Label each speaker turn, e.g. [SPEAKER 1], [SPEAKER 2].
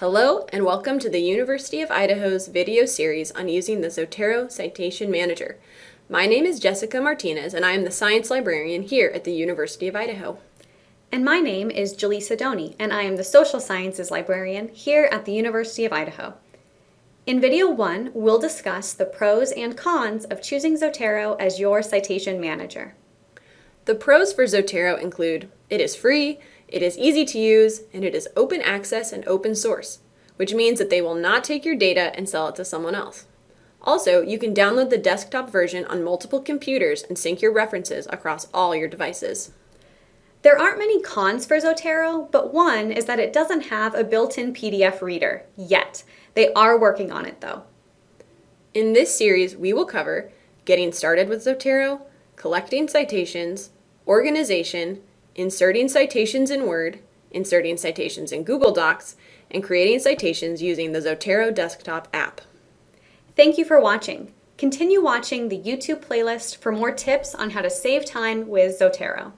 [SPEAKER 1] Hello and welcome to the University of Idaho's video series on using the Zotero Citation Manager. My name is Jessica Martinez and I am the science librarian here at the University of Idaho.
[SPEAKER 2] And my name is Jylisa Doney and I am the social sciences librarian here at the University of Idaho. In video one, we'll discuss the pros and cons of choosing Zotero as your citation manager.
[SPEAKER 1] The pros for Zotero include it is free, it is easy to use, and it is open access and open source, which means that they will not take your data and sell it to someone else. Also, you can download the desktop version on multiple computers and sync your references across all your devices.
[SPEAKER 2] There aren't many cons for Zotero, but one is that it doesn't have a built-in PDF reader yet. They are working on it though.
[SPEAKER 1] In this series, we will cover getting started with Zotero, collecting citations, organization, inserting citations in Word, inserting citations in Google Docs, and creating citations using the Zotero desktop app.
[SPEAKER 2] Thank you for watching. Continue watching the YouTube playlist for more tips on how to save time with Zotero.